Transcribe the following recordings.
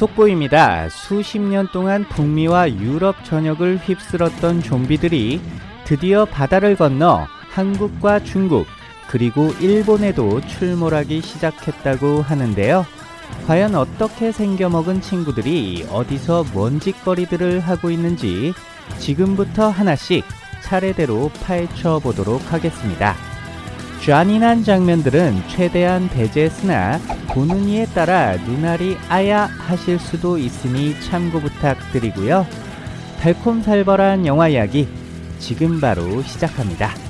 속보입니다. 수십 년 동안 북미와 유럽 전역을 휩쓸었던 좀비들이 드디어 바다를 건너 한국과 중국 그리고 일본에도 출몰하기 시작했다고 하는데요. 과연 어떻게 생겨먹은 친구들이 어디서 먼짓거리들을 하고 있는지 지금부터 하나씩 차례대로 파헤쳐 보도록 하겠습니다. 잔인한 장면들은 최대한 배제했으나 보는 이에 따라 눈알이 아야 하실 수도 있으니 참고 부탁드리고요. 달콤살벌한 영화 이야기 지금 바로 시작합니다.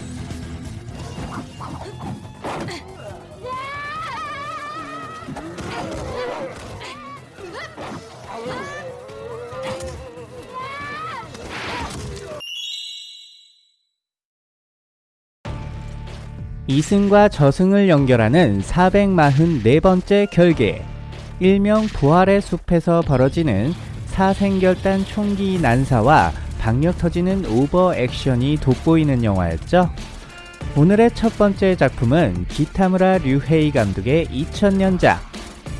이승과 저승을 연결하는 444번째 결계 일명 부활의 숲에서 벌어지는 사생결단 총기 난사와 박력 터지는 오버 액션이 돋보이는 영화였죠. 오늘의 첫 번째 작품은 기타무라 류헤이 감독의 2000년작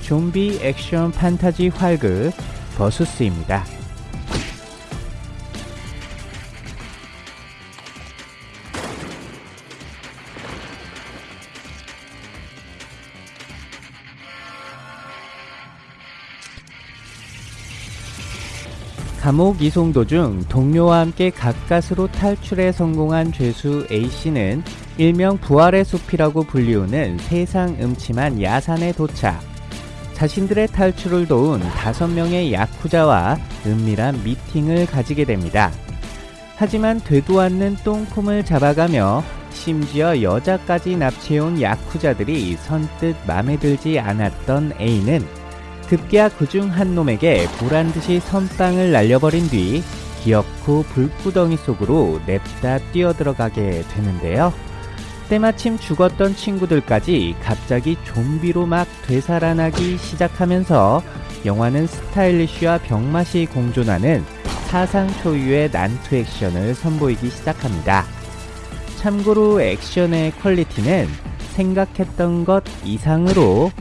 좀비 액션 판타지 활극 버수스입니다. 감옥 이송 도중 동료와 함께 가까스로 탈출에 성공한 죄수 A씨는 일명 부활의 숲이라고 불리우는 세상 음침한 야산에 도착. 자신들의 탈출을 도운 다섯 명의 야쿠자와 은밀한 미팅을 가지게 됩니다. 하지만 되도 않는 똥폼을 잡아가며 심지어 여자까지 납치해온 야쿠자들이 선뜻 맘에 들지 않았던 A는 급기야 그 중 한 놈에게 보란듯이 선빵을 날려버린 뒤 기어코 불구덩이 속으로 냅다 뛰어들어가게 되는데요. 때마침 죽었던 친구들까지 갑자기 좀비로 막 되살아나기 시작하면서 영화는 스타일리쉬와 병맛이 공존하는 사상 초유의 난투 액션을 선보이기 시작합니다. 참고로 액션의 퀄리티는 생각했던 것 이상으로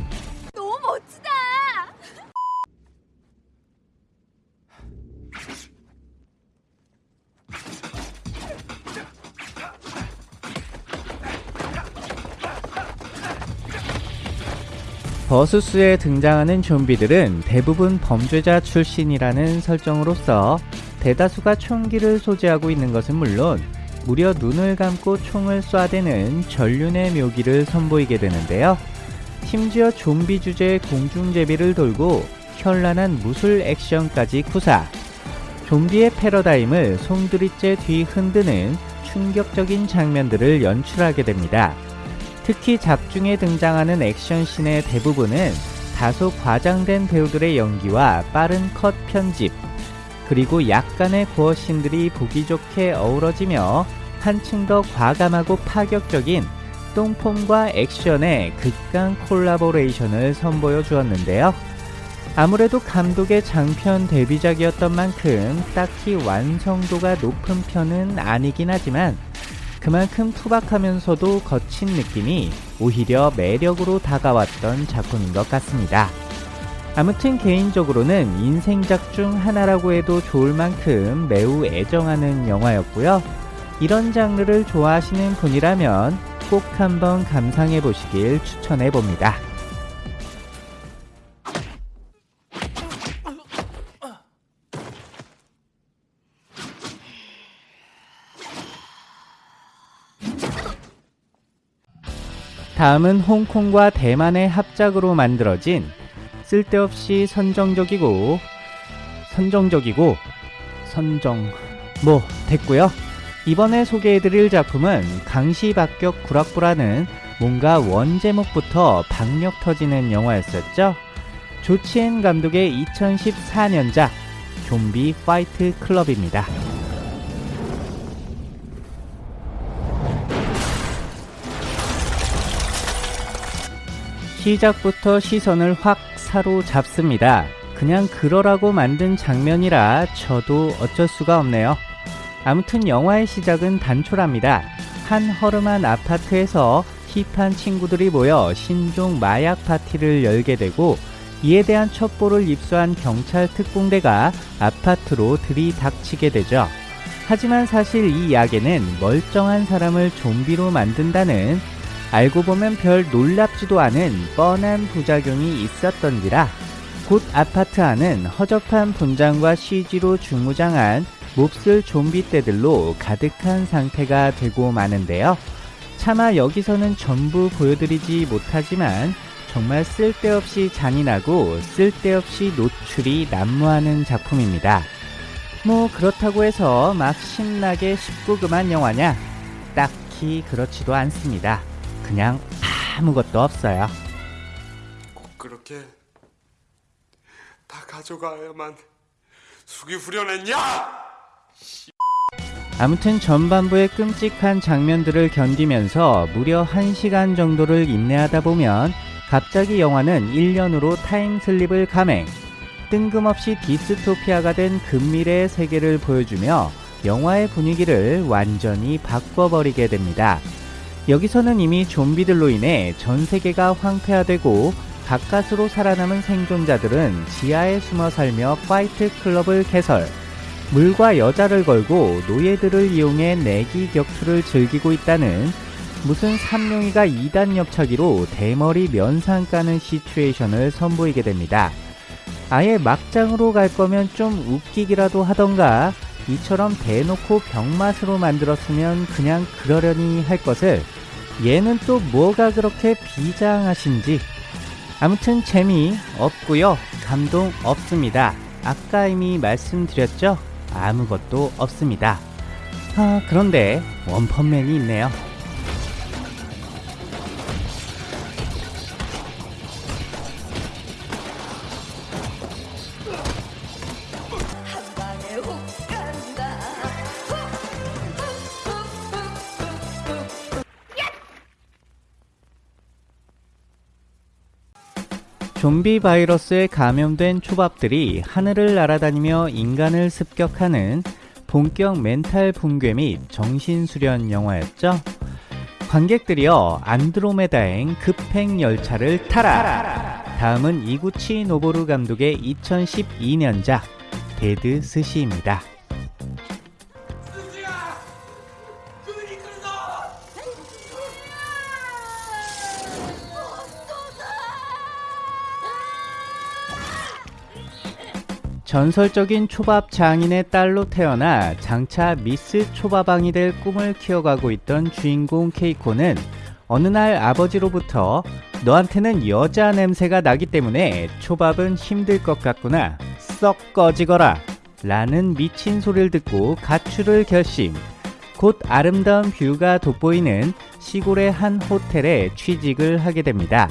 버스스에 등장하는 좀비들은 대부분 범죄자 출신이라는 설정으로서 대다수가 총기를 소지하고 있는 것은 물론 무려 눈을 감고 총을 쏴대는 전륜의 묘기를 선보이게 되는데요. 심지어 좀비 주제의 공중제비를 돌고 현란한 무술 액션까지 구사. 좀비의 패러다임을 송두리째 뒤 흔드는 충격적인 장면들을 연출하게 됩니다. 특히 작중에 등장하는 액션씬의 대부분은 다소 과장된 배우들의 연기와 빠른 컷 편집, 그리고 약간의 고어씬들이 보기 좋게 어우러지며 한층 더 과감하고 파격적인 똥폼과 액션의 극강 콜라보레이션을 선보여 주었는데요. 아무래도 감독의 장편 데뷔작이었던 만큼 딱히 완성도가 높은 편은 아니긴 하지만 그만큼 투박하면서도 거친 느낌이 오히려 매력으로 다가왔던 작품인 것 같습니다. 아무튼 개인적으로는 인생작 중 하나라고 해도 좋을 만큼 매우 애정하는 영화였고요. 이런 장르를 좋아하시는 분이라면 꼭 한번 감상해 보시길 추천해 봅니다. 다음은 홍콩과 대만의 합작으로 만들어진 쓸데없이 선정적이고 선정적이고 선정 뭐 됐고요. 이번에 소개해드릴 작품은 강시박격 구락부라는 뭔가 원제목부터 박력 터지는 영화였었죠. 조치엔 감독의 2014년작 좀비 파이트 클럽입니다. 시작부터 시선을 확 사로잡습니다. 그냥 그러라고 만든 장면이라 저도 어쩔 수가 없네요. 아무튼 영화의 시작은 단촐합니다. 한 허름한 아파트에서 힙한 친구들이 모여 신종 마약 파티를 열게 되고 이에 대한 첩보를 입수한 경찰 특공대가 아파트로 들이닥치게 되죠. 하지만 사실 이 약에는 멀쩡한 사람을 좀비로 만든다는 알고 보면 별 놀랍지도 않은 뻔한 부작용이 있었던지라 곧 아파트 안은 허접한 분장과 CG로 중무장한 몹쓸 좀비 떼들로 가득한 상태가 되고 마는데요. 차마 여기서는 전부 보여드리지 못하지만 정말 쓸데없이 잔인하고 쓸데없이 노출이 난무하는 작품입니다. 뭐 그렇다고 해서 막 신나게 19금한 영화냐? 딱히 그렇지도 않습니다. 그냥 아무것도 없어요. 꼭 그렇게 다 가져가야만 숙이 후련했냐? 아무튼 전반부의 끔찍한 장면들을 견디면서 무려 1시간 정도를 인내하다 보면 갑자기 영화는 1년으로 타임슬립을 감행 뜬금없이 디스토피아가 된 근미래의 세계를 보여주며 영화의 분위기를 완전히 바꿔버리게 됩니다. 여기서는 이미 좀비들로 인해 전 세계가 황폐화되고 가까스로 살아남은 생존자들은 지하에 숨어 살며 fight club을 개설 물과 여자를 걸고 노예들을 이용해 내기 격투를 즐기고 있다는 무슨 삼룡이가 2단 옆차기로 대머리 면상 까는 situation을 선보이게 됩니다. 아예 막장으로 갈 거면 좀 웃기기라도 하던가 이처럼 대놓고 병맛으로 만들었으면 그냥 그러려니 할 것을 얘는 또 뭐가 그렇게 비장하신지. 아무튼 재미 없고요. 감동 없습니다. 아까 이미 말씀드렸죠? 아무것도 없습니다. 아 그런데 원펀맨이 있네요 좀비 바이러스에 감염된 초밥들이 하늘을 날아다니며 인간을 습격하는 본격 멘탈 붕괴 및 정신 수련 영화였죠. 관객들이여 안드로메다행 급행 열차를 타라! 다음은 이구치 노보루 감독의 2012년작 데드 스시입니다. 전설적인 초밥 장인의 딸로 태어나 장차 미스 초밥왕이 될 꿈을 키워가고 있던 주인공 케이코는 어느 날 아버지로부터 너한테는 여자 냄새가 나기 때문에 초밥은 힘들 것 같구나. 썩 꺼지거라. 라는 미친 소리를 듣고 가출을 결심. 곧 아름다운 뷰가 돋보이는 시골의 한 호텔에 취직을 하게 됩니다.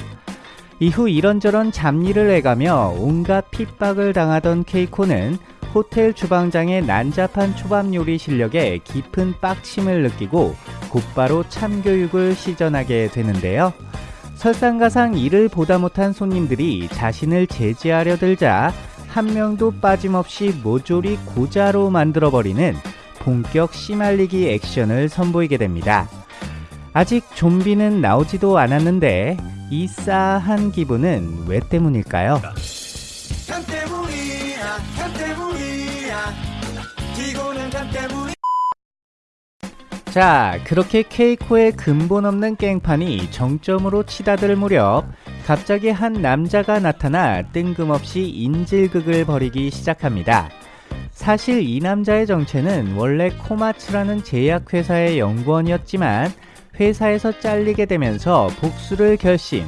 이후 이런저런 잡일을 해가며 온갖 핍박을 당하던 케이코는 호텔 주방장의 난잡한 초밥 요리 실력에 깊은 빡침을 느끼고 곧바로 참교육을 시전하게 되는데요. 설상가상 이를 보다 못한 손님들이 자신을 제지하려 들자 한 명도 빠짐없이 모조리 고자로 만들어버리는 본격 씨말리기 액션을 선보이게 됩니다. 아직 좀비는 나오지도 않았는데 이 싸한 기분은 왜 때문일까요? 자, 그렇게 케이코의 근본 없는 깽판이 정점으로 치닫을 무렵 갑자기 한 남자가 나타나 뜬금없이 인질극을 벌이기 시작합니다. 사실 이 남자의 정체는 원래 코마츠라는 제약회사의 연구원이었지만 회사에서 잘리게 되면서 복수를 결심.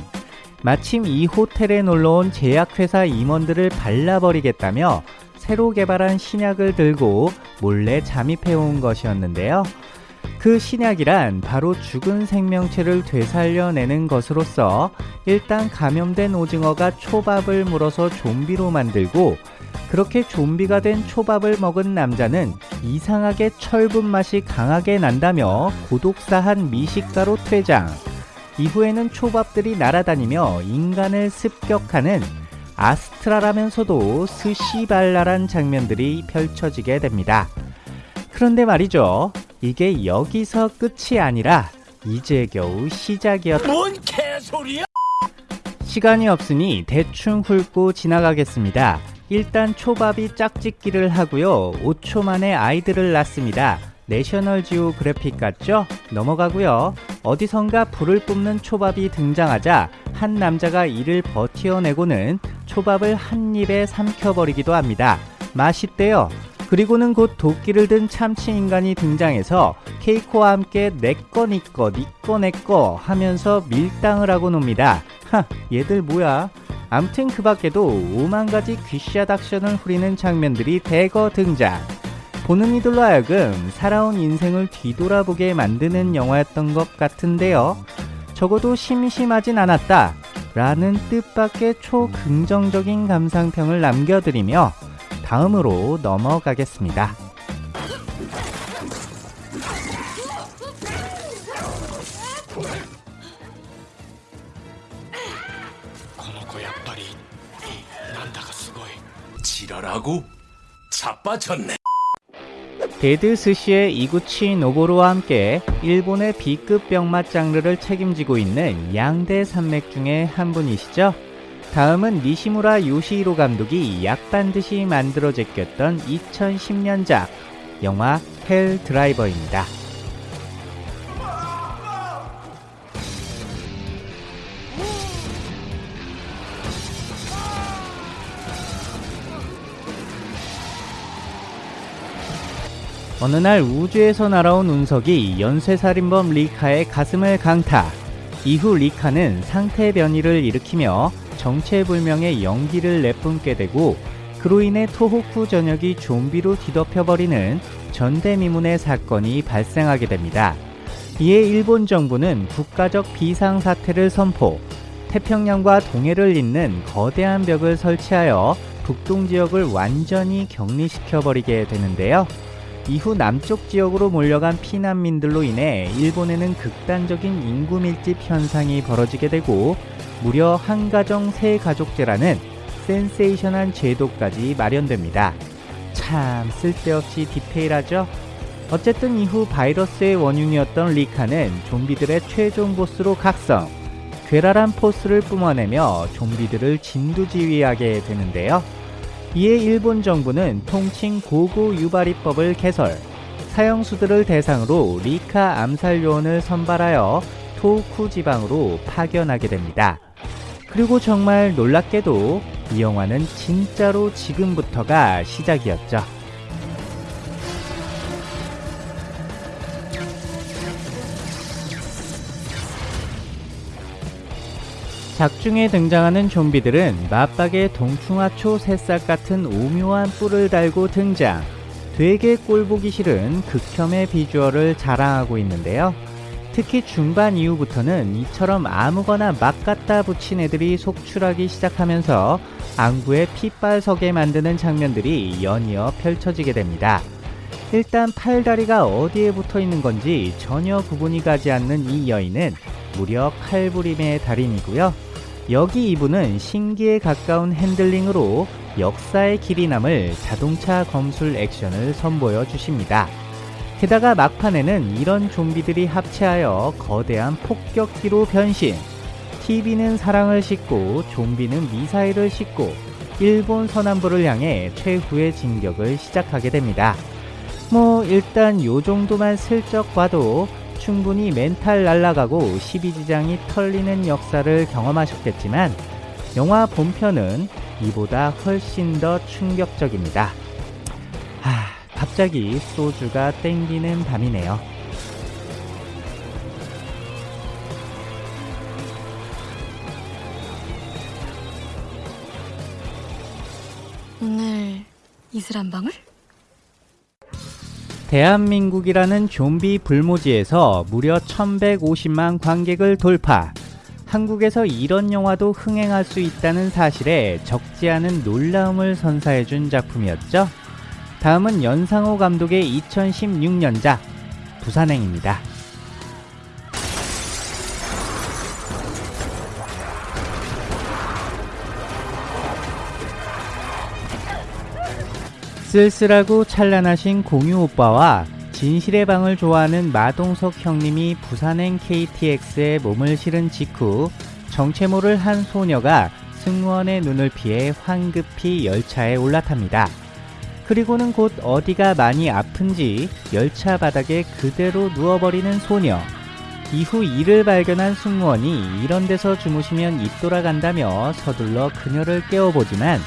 마침 이 호텔에 놀러온 제약회사 임원들을 발라버리겠다며 새로 개발한 신약을 들고 몰래 잠입해온 것이었는데요. 그 신약이란 바로 죽은 생명체를 되살려내는 것으로서 일단 감염된 오징어가 초밥을 물어서 좀비로 만들고 그렇게 좀비가 된 초밥을 먹은 남자는 이상하게 철분 맛이 강하게 난다며 고독사한 미식가로 퇴장. 이후에는 초밥들이 날아다니며 인간을 습격하는 아스트라라면서도 스시발랄한 장면들이 펼쳐지게 됩니다. 그런데 말이죠. 이게 여기서 끝이 아니라 이제 겨우 시작이었다. 뭔 개소리야 시간이 없으니 대충 훑고 지나가겠습니다. 일단 초밥이 짝짓기를 하고요. 5초 만에 아이들을 낳습니다. 내셔널 지오그래픽 같죠? 넘어가고요. 어디선가 불을 뿜는 초밥이 등장하자 한 남자가 이를 버티어내고는 초밥을 한 입에 삼켜버리기도 합니다. 맛있대요. 그리고는 곧 도끼를 든 참치 인간이 등장해서 케이코와 함께 내꺼 니꺼 니꺼 내꺼 하면서 밀당을 하고 놉니다. 하, 얘들 뭐야? 암튼 그 밖에도 오만 가지 귀샷 액션을 후리는 장면들이 대거 등장. 보는 이들로 하여금 살아온 인생을 뒤돌아보게 만드는 영화였던 것 같은데요. 적어도 심심하진 않았다. 라는 뜻밖의 초긍정적인 감상평을 남겨드리며 다음으로 넘어가겠습니다. 지랄하고 자빠졌네. 데드 스시의 이구치 노보루와 함께 일본의 B급 병맛 장르를 책임지고 있는 양대 산맥 중에 한 분이시죠. 다음은 니시무라 요시히로 감독이 약 빤 듯이 만들어 제꼈던 2010년작 영화 헬 드라이버입니다. 어느 날 우주에서 날아온 운석이 연쇄살인범 리카의 가슴을 강타. 이후 리카는 상태 변이를 일으키며 정체불명의 연기를 내뿜게 되고 그로 인해 토호쿠 전역이 좀비로 뒤덮여버리는 전대미문의 사건이 발생하게 됩니다. 이에 일본 정부는 국가적 비상사태를 선포, 태평양과 동해를 잇는 거대한 벽을 설치하여 북동 지역을 완전히 격리시켜버리게 되는데요. 이후 남쪽 지역으로 몰려간 피난민들로 인해 일본에는 극단적인 인구 밀집 현상이 벌어지게 되고 무려 한 가정 세 가족제라는 센세이션한 제도까지 마련됩니다. 참 쓸데없이 디테일하죠? 어쨌든 이후 바이러스의 원흉이었던 리카는 좀비들의 최종 보스로 각성, 괴랄한 포스를 뿜어내며 좀비들을 진두지휘하게 되는데요. 이에 일본 정부는 통칭 고고 유발이법을 개설, 사형수들을 대상으로 리카 암살 요원을 선발하여 토쿠 지방으로 파견하게 됩니다. 그리고 정말 놀랍게도 이 영화는 진짜로 지금부터가 시작이었죠. 작중에 등장하는 좀비들은 맞박에 동충하초 새싹 같은 오묘한 뿔을 달고 등장. 되게 꼴보기 싫은 극혐의 비주얼을 자랑하고 있는데요. 특히 중반 이후부터는 이처럼 아무거나 막 갖다 붙인 애들이 속출하기 시작하면서 안구에 핏발 서게 만드는 장면들이 연이어 펼쳐지게 됩니다. 일단 팔다리가 어디에 붙어 있는 건지 전혀 구분이 가지 않는 이 여인은 무려 칼부림의 달인이고요. 여기 이분은 신기에 가까운 핸들링으로 역사의 길이 남을 자동차 검술 액션을 선보여 주십니다. 게다가 막판에는 이런 좀비들이 합체하여 거대한 폭격기로 변신. TV는 사랑을 싣고 좀비는 미사일을 싣고 일본 서남부를 향해 최후의 진격을 시작하게 됩니다. 뭐 일단 요 정도만 슬쩍 봐도 충분히 멘탈 날아가고 12지장이 털리는 역사를 경험하셨겠지만 영화 본편은 이보다 훨씬 더 충격적입니다. 아, 갑자기 소주가 땡기는 밤이네요. 오늘 이슬 한 방울? 대한민국이라는 좀비 불모지에서 무려 1150만 관객을 돌파. 한국에서 이런 영화도 흥행할 수 있다는 사실에 적지 않은 놀라움을 선사해준 작품이었죠. 다음은 연상호 감독의 2016년작 부산행입니다. 쓸쓸하고 찬란하신 공유 오빠와 진실의 방을 좋아하는 마동석 형님이 부산행 KTX에 몸을 실은 직후 정체모를 한 소녀가 승무원의 눈을 피해 황급히 열차에 올라탑니다. 그리고는 곧 어디가 많이 아픈지 열차 바닥에 그대로 누워버리는 소녀. 이후 이를 발견한 승무원이 이런 데서 주무시면 입 돌아간다며 서둘러 그녀를 깨워보지만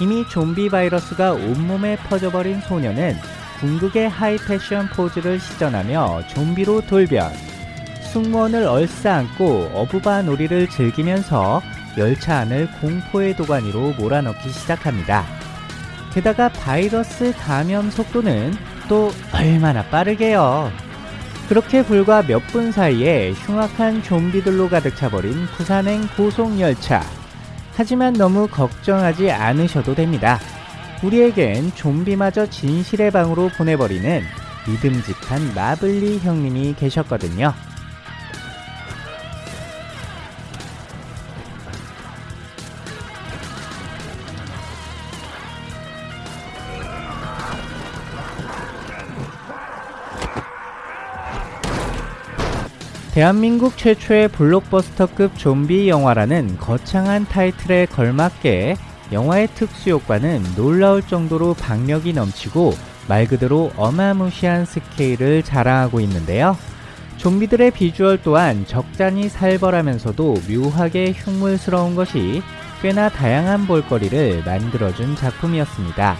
이미 좀비 바이러스가 온몸에 퍼져버린 소녀는 궁극의 하이 패션 포즈를 시전하며 좀비로 돌변. 승무원을 얼싸안고 어부바 놀이를 즐기면서 열차 안을 공포의 도가니로 몰아넣기 시작합니다. 게다가 바이러스 감염 속도는 또 얼마나 빠르게요. 그렇게 불과 몇 분 사이에 흉악한 좀비들로 가득 차버린 부산행 고속열차. 하지만 너무 걱정하지 않으셔도 됩니다. 우리에겐 좀비마저 진실의 방으로 보내버리는 믿음직한 마블리 형님이 계셨거든요. 대한민국 최초의 블록버스터급 좀비 영화라는 거창한 타이틀에 걸맞게 영화의 특수효과는 놀라울 정도로 박력이 넘치고 말 그대로 어마무시한 스케일을 자랑하고 있는데요. 좀비들의 비주얼 또한 적잖이 살벌하면서도 묘하게 흉물스러운 것이 꽤나 다양한 볼거리를 만들어준 작품이었습니다.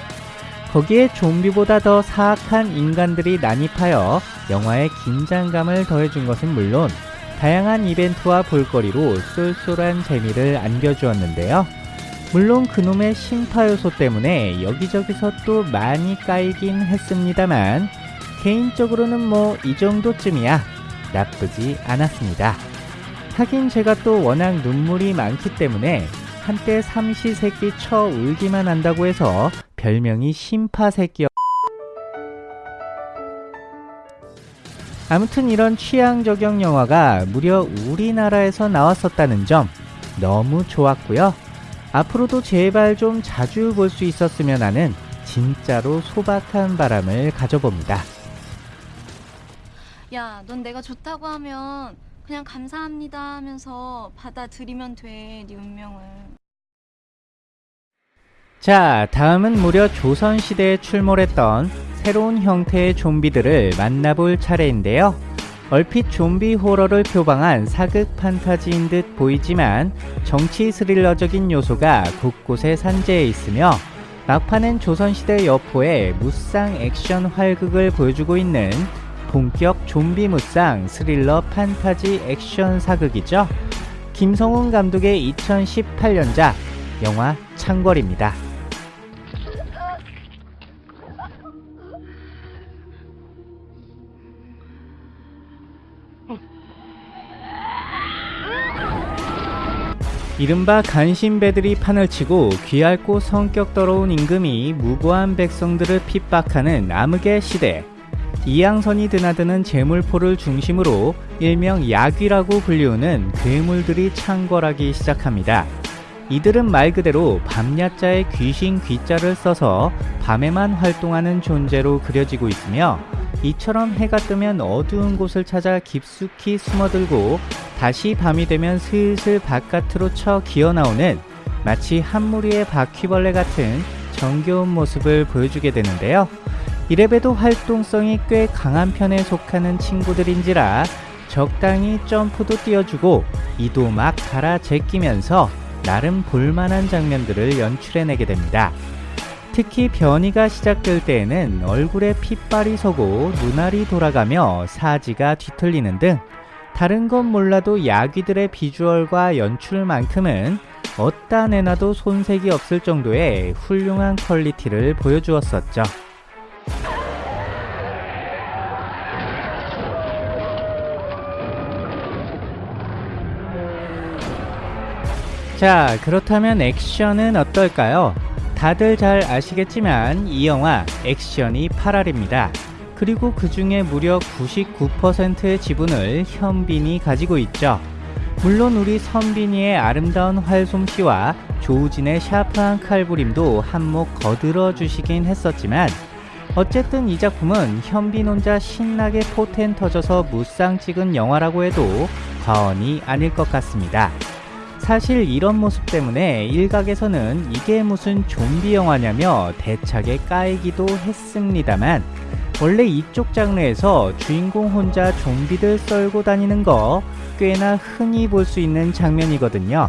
거기에 좀비보다 더 사악한 인간들이 난입하여 영화의 긴장감을 더해준 것은 물론 다양한 이벤트와 볼거리로 쏠쏠한 재미를 안겨주었는데요. 물론 그놈의 심파 요소 때문에 여기저기서 또 많이 까이긴 했습니다만 개인적으로는 뭐 이 정도쯤이야 나쁘지 않았습니다. 하긴 제가 또 워낙 눈물이 많기 때문에 한때 삼시세끼 쳐 울기만 한다고 해서 별명이 심파새끼 아무튼 이런 취향 저격 영화가 무려 우리나라에서 나왔었다는 점 너무 좋았고요. 앞으로도 제발 좀 자주 볼 수 있었으면 하는 진짜로 소박한 바람을 가져봅니다. 야, 넌 내가 좋다고 하면 그냥 감사합니다 하면서 받아들이면 돼, 네 운명을. 자, 다음은 무려 조선시대에 출몰했던 새로운 형태의 좀비들을 만나볼 차례인데요. 얼핏 좀비 호러를 표방한 사극 판타지인 듯 보이지만 정치 스릴러적인 요소가 곳곳에 산재해 있으며 막판엔 조선시대 여포의 무쌍 액션 활극을 보여주고 있는 본격 좀비 무쌍 스릴러 판타지 액션 사극이죠. 김성훈 감독의 2018년작 영화 창궐입니다. 이른바 간신배들이 판을 치고 귀할고 성격 더러운 임금이 무고한 백성들을 핍박하는 암흑의 시대. 이양선이 드나드는 재물포를 중심으로 일명 야귀라고 불리우는 괴물들이 창궐하기 시작합니다. 이들은 말 그대로 밤야자의 귀신 귀자를 써서 밤에만 활동하는 존재로 그려지고 있으며 이처럼 해가 뜨면 어두운 곳을 찾아 깊숙이 숨어들고 다시 밤이 되면 슬슬 바깥으로 쳐 기어나오는 마치 한 무리의 바퀴벌레 같은 정겨운 모습을 보여주게 되는데요. 이래봬도 활동성이 꽤 강한 편에 속하는 친구들인지라 적당히 점프도 띄워주고 이도 막 갈아 제끼면서 나름 볼만한 장면들을 연출해내게 됩니다. 특히 변이가 시작될 때에는 얼굴에 핏발이 서고 눈알이 돌아가며 사지가 뒤틀리는 등 다른 건 몰라도 야귀들의 비주얼과 연출만큼은 어디다 내놔도 손색이 없을 정도의 훌륭한 quality를 보여주었었죠. 자, 그렇다면 액션은 어떨까요? 다들 잘 아시겠지만 이 영화 액션이 8할입니다. 그리고 그 중에 무려 99%의 지분을 현빈이 가지고 있죠. 물론 우리 선빈이의 아름다운 활솜씨와 조우진의 샤프한 칼부림도 한몫 거들어 주시긴 했었지만 어쨌든 이 작품은 현빈 혼자 신나게 포텐 터져서 무쌍 찍은 영화라고 해도 과언이 아닐 것 같습니다. 사실 이런 모습 때문에 일각에서는 이게 무슨 좀비 영화냐며 대차게 까이기도 했습니다만 원래 이쪽 장르에서 주인공 혼자 좀비들 썰고 다니는 거 꽤나 흔히 볼 수 있는 장면이거든요.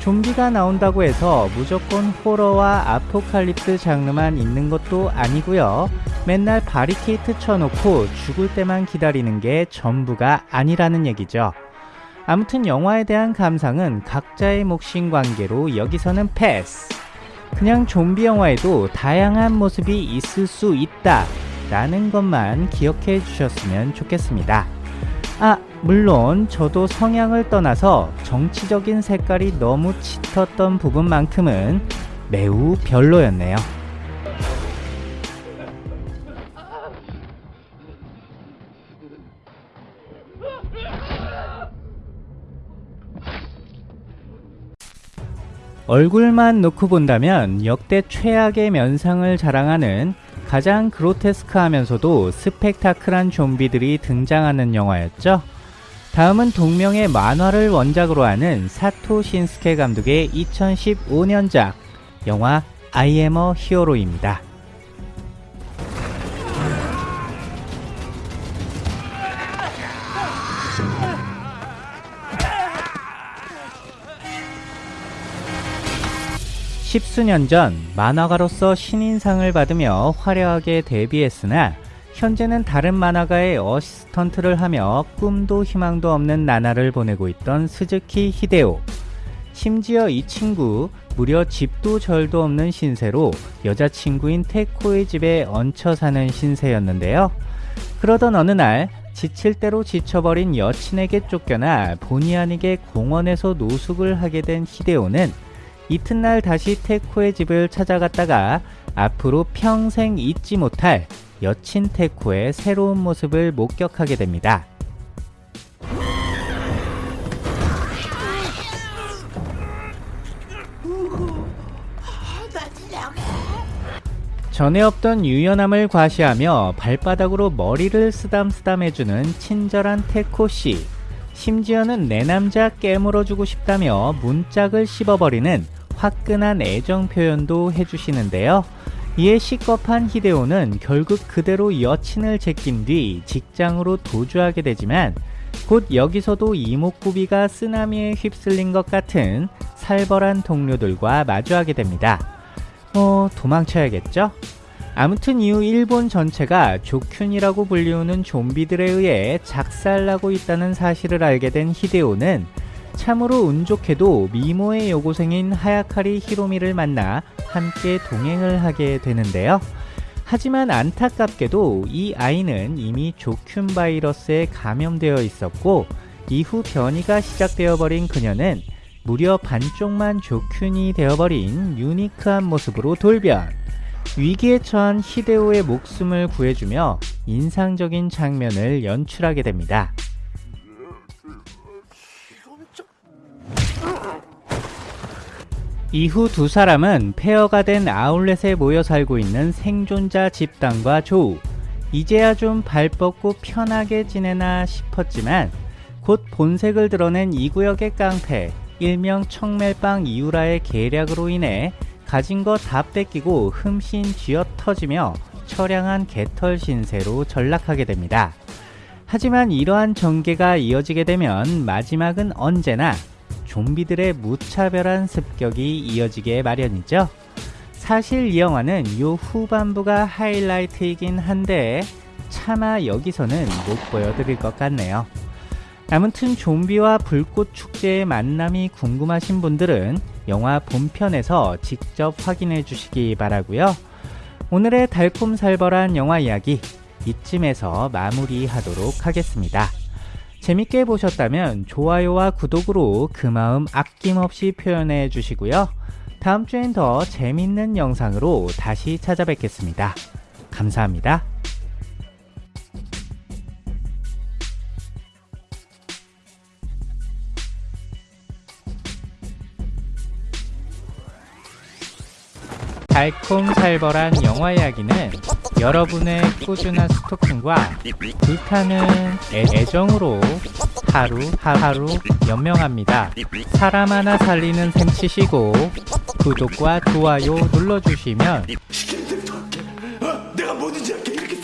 좀비가 나온다고 해서 무조건 호러와 아포칼립스 장르만 있는 것도 아니고요. 맨날 바리케이트 쳐놓고 죽을 때만 기다리는 게 전부가 아니라는 얘기죠. 아무튼 영화에 대한 감상은 각자의 몫인 관계로 여기서는 패스. 그냥 좀비 영화에도 다양한 모습이 있을 수 있다. 라는 것만 기억해 주셨으면 좋겠습니다. 아, 물론 저도 성향을 떠나서 정치적인 색깔이 너무 짙었던 부분만큼은 매우 별로였네요. 얼굴만 놓고 본다면 역대 최악의 면상을 자랑하는 가장 그로테스크하면서도 스펙타클한 좀비들이 등장하는 영화였죠. 다음은 동명의 만화를 원작으로 하는 사토 신스케 감독의 2015년작 영화 I am a Hero입니다. 십수년 전 만화가로서 신인상을 받으며 화려하게 데뷔했으나 현재는 다른 만화가의 어시스턴트를 하며 꿈도 희망도 없는 나날을 보내고 있던 스즈키 히데오. 심지어 이 친구 무려 집도 절도 없는 신세로 여자친구인 테코의 집에 얹혀 사는 신세였는데요. 그러던 어느 날 지칠 대로 지쳐버린 여친에게 쫓겨나 본의 아니게 공원에서 노숙을 하게 된 히데오는 이튿날 다시 테코의 집을 찾아갔다가 앞으로 평생 잊지 못할 여친 테코의 새로운 모습을 목격하게 됩니다. 전에 없던 유연함을 과시하며 발바닥으로 머리를 쓰담쓰담 해주는 친절한 테코씨. 심지어는 내 남자 깨물어주고 싶다며 문짝을 씹어버리는 화끈한 애정 표현도 해주시는데요. 이에 시겁한 히데오는 결국 그대로 여친을 제낀 뒤 직장으로 도주하게 되지만 곧 여기서도 이목구비가 쓰나미에 휩쓸린 것 같은 살벌한 동료들과 마주하게 됩니다. 뭐 도망쳐야겠죠? 아무튼 이후 일본 전체가 조큐이라고 불리우는 좀비들에 의해 작살나고 있다는 사실을 알게 된 히데오는 참으로 운 좋게도 미모의 여고생인 하야카리 히로미를 만나 함께 동행을 하게 되는데요. 하지만 안타깝게도 이 아이는 이미 조큐 바이러스에 감염되어 있었고 이후 변이가 시작되어 버린 그녀는 무려 반쪽만 조큐이 되어버린 유니크한 모습으로 돌변. 위기에 처한 히데오의 목숨을 구해주며 인상적인 장면을 연출하게 됩니다. 이후 두 사람은 폐허가 된 아울렛에 모여 살고 있는 생존자 집단과 조우. 이제야 좀 발 뻗고 편하게 지내나 싶었지만 곧 본색을 드러낸 이 구역의 깡패, 일명 청멜빵 이우라의 계략으로 인해 가진 거 다 뺏기고 흠씬 쥐어 터지며 처량한 개털 신세로 전락하게 됩니다. 하지만 이러한 전개가 이어지게 되면 마지막은 언제나 좀비들의 무차별한 습격이 이어지게 마련이죠. 사실 이 영화는 요 후반부가 하이라이트이긴 한데 차마 여기서는 못 보여드릴 것 같네요. 아무튼 좀비와 불꽃 축제의 만남이 궁금하신 분들은 영화 본편에서 직접 확인해 주시기 바라고요. 오늘의 달콤살벌한 영화 이야기 이쯤에서 마무리하도록 하겠습니다. 재밌게 보셨다면 좋아요와 구독으로 그 마음 아낌없이 표현해 주시고요. 다음 주엔 더 재밌는 영상으로 다시 찾아뵙겠습니다. 감사합니다. 달콤살벌한 영화 이야기는 여러분의 꾸준한 스토킹과 불타는 애, 정으로 하루 하루 연명합니다. 사람 하나 살리는 셈 치시고 구독과 좋아요 눌러주시면 내가 뭐든지 할게. 이렇게